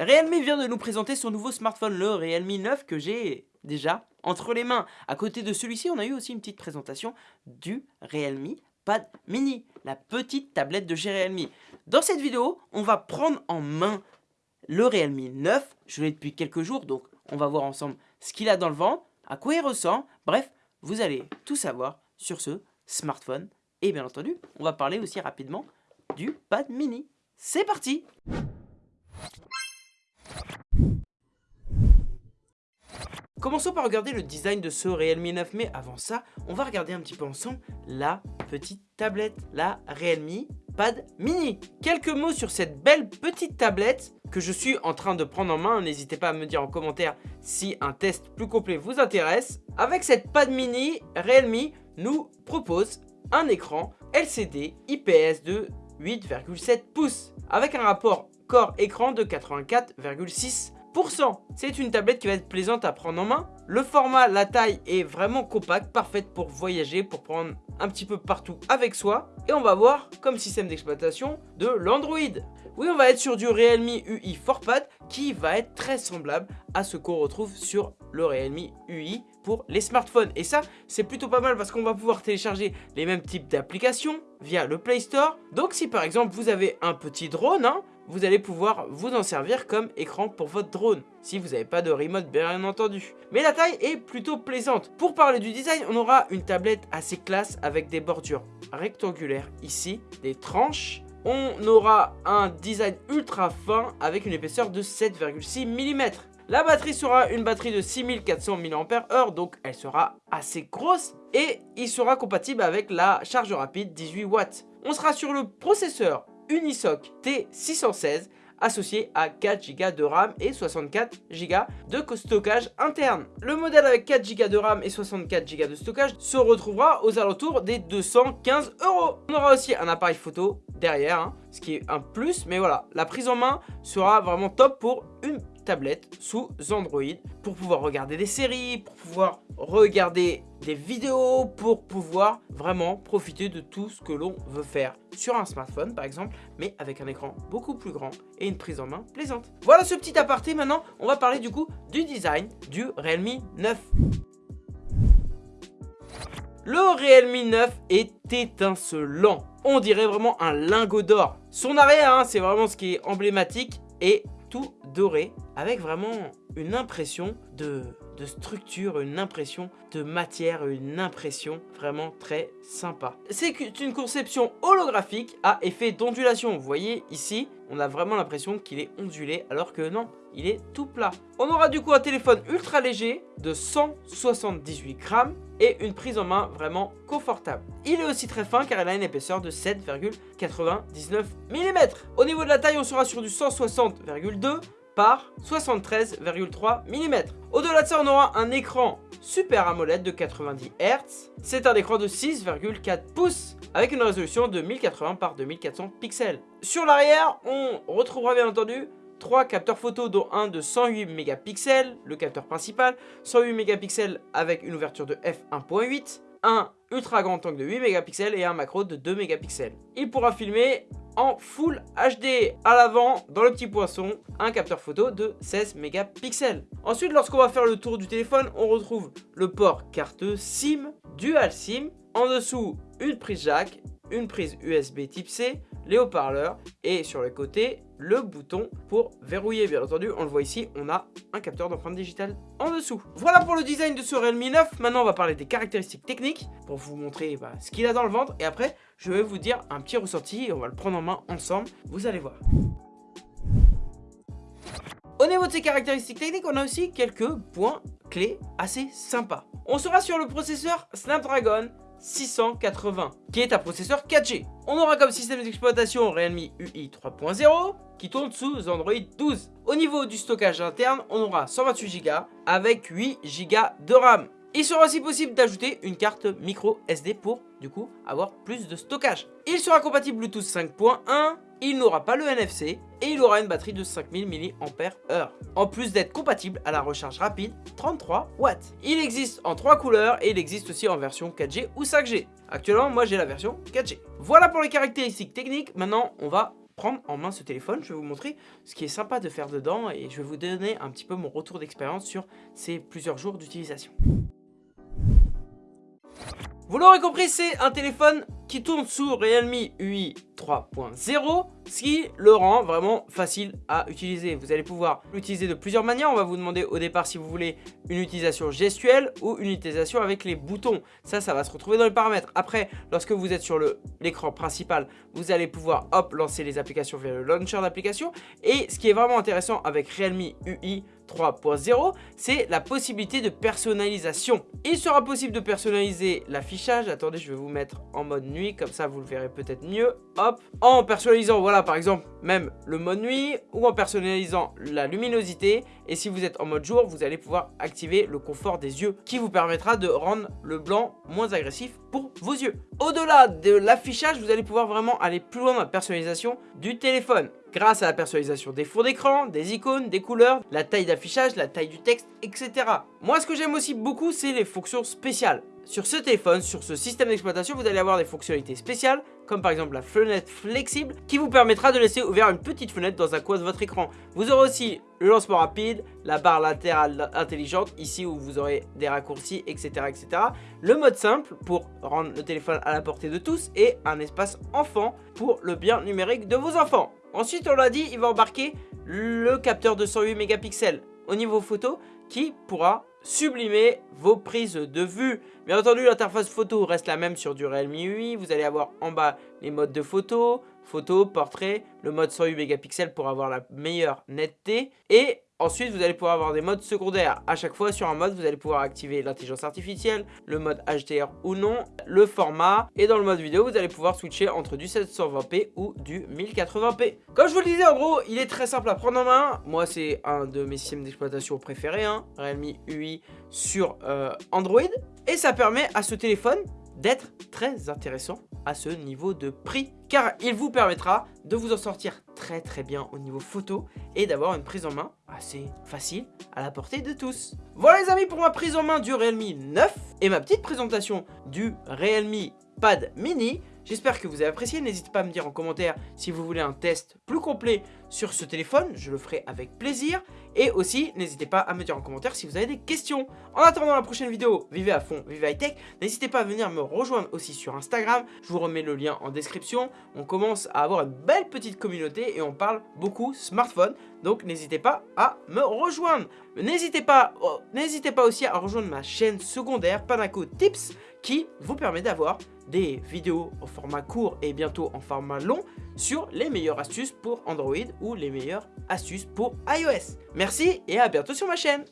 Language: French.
Realme vient de nous présenter son nouveau smartphone, le Realme 9, que j'ai déjà entre les mains. À côté de celui-ci, on a eu aussi une petite présentation du Realme Pad Mini, la petite tablette de chez Realme. Dans cette vidéo, on va prendre en main le Realme 9. Je l'ai depuis quelques jours, donc on va voir ensemble ce qu'il a dans le ventre, à quoi il ressemble. Bref, vous allez tout savoir sur ce smartphone. Et bien entendu, on va parler aussi rapidement du Pad Mini. C'est parti Commençons par regarder le design de ce Realme 9, mais avant ça, on va regarder un petit peu ensemble la petite tablette, la Realme Pad Mini. Quelques mots sur cette belle petite tablette que je suis en train de prendre en main. N'hésitez pas à me dire en commentaire si un test plus complet vous intéresse. Avec cette Pad Mini, Realme nous propose un écran LCD IPS de 8,7 pouces avec un rapport corps-écran de 84,6 c'est une tablette qui va être plaisante à prendre en main. Le format, la taille est vraiment compact, parfaite pour voyager, pour prendre un petit peu partout avec soi. Et on va voir comme système d'exploitation de l'Android. Oui, on va être sur du Realme UI 4Pad qui va être très semblable à ce qu'on retrouve sur le Realme UI pour les smartphones. Et ça, c'est plutôt pas mal parce qu'on va pouvoir télécharger les mêmes types d'applications via le Play Store. Donc si par exemple vous avez un petit drone, hein, vous allez pouvoir vous en servir comme écran pour votre drone, si vous n'avez pas de remote bien entendu. Mais la taille est plutôt plaisante. Pour parler du design, on aura une tablette assez classe avec des bordures rectangulaires ici, des tranches. On aura un design ultra fin avec une épaisseur de 7,6 mm. La batterie sera une batterie de 6400 mAh, donc elle sera assez grosse et il sera compatible avec la charge rapide 18 watts. On sera sur le processeur Unisoc T616 associé à 4 Go de RAM et 64 Go de stockage interne. Le modèle avec 4 Go de RAM et 64 Go de stockage se retrouvera aux alentours des 215 euros. On aura aussi un appareil photo derrière, hein, ce qui est un plus, mais voilà, la prise en main sera vraiment top pour une tablette sous Android pour pouvoir regarder des séries, pour pouvoir regarder des vidéos, pour pouvoir vraiment profiter de tout ce que l'on veut faire sur un smartphone par exemple, mais avec un écran beaucoup plus grand et une prise en main plaisante. Voilà ce petit aparté, maintenant on va parler du coup du design du Realme 9. Le Realme 9 est étincelant. On dirait vraiment un lingot d'or. Son arrière, hein, c'est vraiment ce qui est emblématique. Et tout doré avec vraiment une impression de, structure, une impression de matière, une impression vraiment très sympa. C'est une conception holographique à effet d'ondulation. Vous voyez ici, on a vraiment l'impression qu'il est ondulé alors que non, il est tout plat. On aura du coup un téléphone ultra léger de 178 grammes et une prise en main vraiment confortable. Il est aussi très fin car il a une épaisseur de 7,99 mm. Au niveau de la taille, on sera sur du 160,2 par 73,3 mm. Au-delà de ça, on aura un écran Super AMOLED de 90 Hz. C'est un écran de 6,4 pouces avec une résolution de 1080 par 2400 pixels. Sur l'arrière, on retrouvera bien entendu 3 capteurs photo dont un de 108 mégapixels, le capteur principal, 108 mégapixels avec une ouverture de f1.8, un ultra grand angle de 8 mégapixels et un macro de 2 mégapixels. Il pourra filmer en Full HD. À l'avant, dans le petit poisson, un capteur photo de 16 mégapixels. Ensuite, lorsqu'on va faire le tour du téléphone, on retrouve le port carte SIM, Dual SIM, en dessous une prise jack, une prise USB type C, les haut-parleurs et sur le côté le bouton pour verrouiller. Bien entendu on le voit ici on a un capteur d'empreinte digitale en dessous. Voilà pour le design de ce Realme 9 maintenant on va parler des caractéristiques techniques pour vous montrer bah, ce qu'il a dans le ventre. Et après je vais vous dire un petit ressenti et on va le prendre en main ensemble. Vous allez voir. Au niveau de ces caractéristiques techniques, on a aussi quelques points clés assez sympas. On sera sur le processeur Snapdragon 680, qui est un processeur 4G. On aura comme système d'exploitation Realme UI 3.0, qui tourne sous Android 12. Au niveau du stockage interne, on aura 128 Go avec 8 Go de RAM. Il sera aussi possible d'ajouter une carte micro SD pour, du coup, avoir plus de stockage. Il sera compatible Bluetooth 5.1, il n'aura pas le NFC et il aura une batterie de 5000 mAh. En plus d'être compatible à la recharge rapide 33 watts. Il existe en trois couleurs et il existe aussi en version 4G ou 5G. Actuellement, moi j'ai la version 4G. Voilà pour les caractéristiques techniques, maintenant on va prendre en main ce téléphone. Je vais vous montrer ce qui est sympa de faire dedans et je vais vous donner un petit peu mon retour d'expérience sur ces plusieurs jours d'utilisation. Vous l'aurez compris, c'est un téléphone qui tourne sous Realme UI 3.0, ce qui le rend vraiment facile à utiliser. Vous allez pouvoir l'utiliser de plusieurs manières. On va vous demander au départ si vous voulez une utilisation gestuelle ou une utilisation avec les boutons. Ça, ça va se retrouver dans les paramètres. Après, lorsque vous êtes sur l'écran principal, vous allez pouvoir hop, lancer les applications via le launcher d'applications. Et ce qui est vraiment intéressant avec Realme UI 3.0, c'est la possibilité de personnalisation. Il sera possible de personnaliser l'affichage. Attendez, je vais vous mettre en mode nuit, comme ça vous le verrez peut-être mieux. Hop, en personnalisant, voilà, par exemple, même le mode nuit ou en personnalisant la luminosité. Et si vous êtes en mode jour, vous allez pouvoir activer le confort des yeux qui vous permettra de rendre le blanc moins agressif pour vos yeux. Au-delà de l'affichage, vous allez pouvoir vraiment aller plus loin dans la personnalisation du téléphone grâce à la personnalisation des fonds d'écran, des icônes, des couleurs, la taille d'affichage, la taille du texte, etc. Moi, ce que j'aime aussi beaucoup, c'est les fonctions spéciales. Sur ce téléphone, sur ce système d'exploitation, vous allez avoir des fonctionnalités spéciales, comme par exemple la fenêtre flexible, qui vous permettra de laisser ouvert une petite fenêtre dans un coin de votre écran. Vous aurez aussi le lancement rapide, la barre latérale intelligente, ici où vous aurez des raccourcis, etc. etc. Le mode simple, pour rendre le téléphone à la portée de tous, et un espace enfant, pour le bien numérique de vos enfants. Ensuite, on l'a dit, il va embarquer le capteur de 108 mégapixels au niveau photo qui pourra sublimer vos prises de vue. Bien entendu, l'interface photo reste la même sur du Realme UI. Vous allez avoir en bas les modes de photo, photo, portrait, le mode 108 mégapixels pour avoir la meilleure netteté et Ensuite, vous allez pouvoir avoir des modes secondaires. À chaque fois, sur un mode, vous allez pouvoir activer l'intelligence artificielle, le mode HDR ou non, le format. Et dans le mode vidéo, vous allez pouvoir switcher entre du 720p ou du 1080p. Comme je vous le disais, en gros, il est très simple à prendre en main. Moi, c'est un de mes systèmes d'exploitation préférés, hein, Realme UI sur euh, Android. Et ça permet à ce téléphone d'être très intéressant à ce niveau de prix car il vous permettra de vous en sortir très très bien au niveau photo et d'avoir une prise en main assez facile à la portée de tous. Voilà les amis pour ma prise en main du Realme 9 et ma petite présentation du Realme Pad Mini. J'espère que vous avez apprécié, n'hésitez pas à me dire en commentaire si vous voulez un test plus complet sur ce téléphone, je le ferai avec plaisir. Et aussi, n'hésitez pas à me dire en commentaire si vous avez des questions. En attendant la prochaine vidéo, vivez à fond, vivez high tech. N'hésitez pas à venir me rejoindre aussi sur Instagram, je vous remets le lien en description. On commence à avoir une belle petite communauté et on parle beaucoup smartphone. Donc n'hésitez pas à me rejoindre. N'hésitez pas, oh, n'hésitez pas aussi à rejoindre ma chaîne secondaire Panaco Tips qui vous permet d'avoir des vidéos en format court et bientôt en format long sur les meilleures astuces pour Android ou les meilleures astuces pour iOS. Merci et à bientôt sur ma chaîne